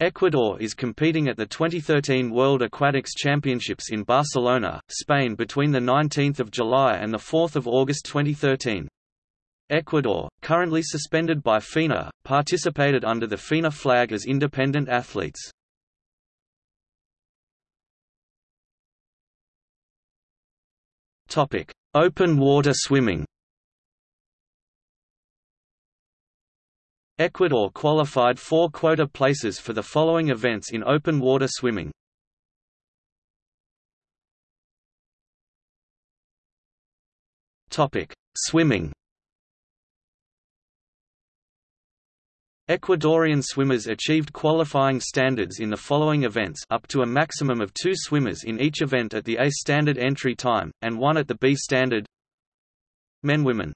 Ecuador is competing at the 2013 World Aquatics Championships in Barcelona, Spain between 19 July and 4 August 2013. Ecuador, currently suspended by FINA, participated under the FINA flag as independent athletes. Open water swimming Ecuador qualified four quota places for the following events in open water swimming. Swimming. Ecuadorian swimmers achieved qualifying standards in the following events up to a maximum of two swimmers in each event at the A standard entry time, and one at the B standard Men Women